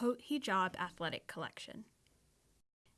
Hijab Athletic Collection.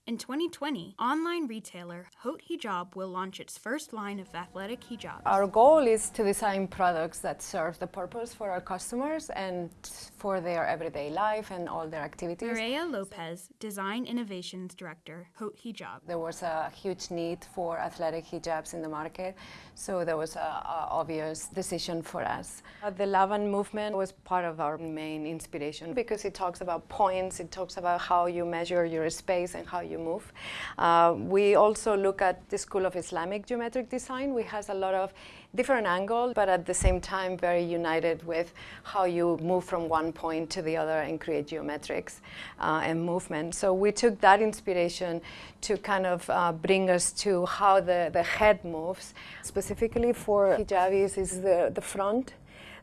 In 2020, online retailer Haute Hijab will launch its first line of athletic hijabs. Our goal is to design products that serve the purpose for our customers and for their everyday life and all their activities. Maria Lopez, Design Innovations Director, Haute Hijab. There was a huge need for athletic hijabs in the market, so there was an obvious decision for us. Uh, the Laban movement was part of our main inspiration because it talks about points, it talks about how you measure your space and how you move. Uh, we also look at the School of Islamic Geometric Design, which has a lot of different angles, but at the same time very united with how you move from one point to the other and create geometrics uh, and movement. So we took that inspiration to kind of uh, bring us to how the, the head moves. Specifically for hijabis is the, the front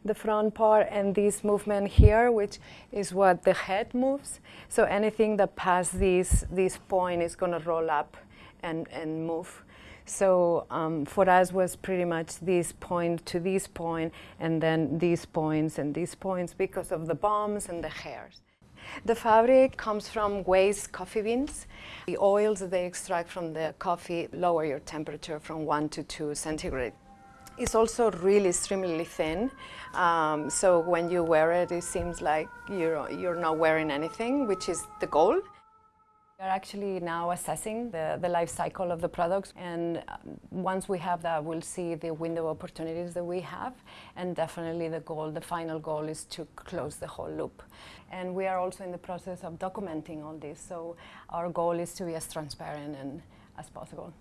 the front part and this movement here, which is what the head moves. So anything that passes this, this point is going to roll up and, and move. So um, for us was pretty much this point to this point and then these points and these points because of the bombs and the hairs. The fabric comes from waste coffee beans. The oils that they extract from the coffee lower your temperature from 1 to 2 centigrade. It's also really extremely thin, um, so when you wear it, it seems like you're, you're not wearing anything, which is the goal. We're actually now assessing the, the life cycle of the products and um, once we have that we'll see the window opportunities that we have and definitely the goal, the final goal is to close the whole loop. And we are also in the process of documenting all this so our goal is to be as transparent and, as possible.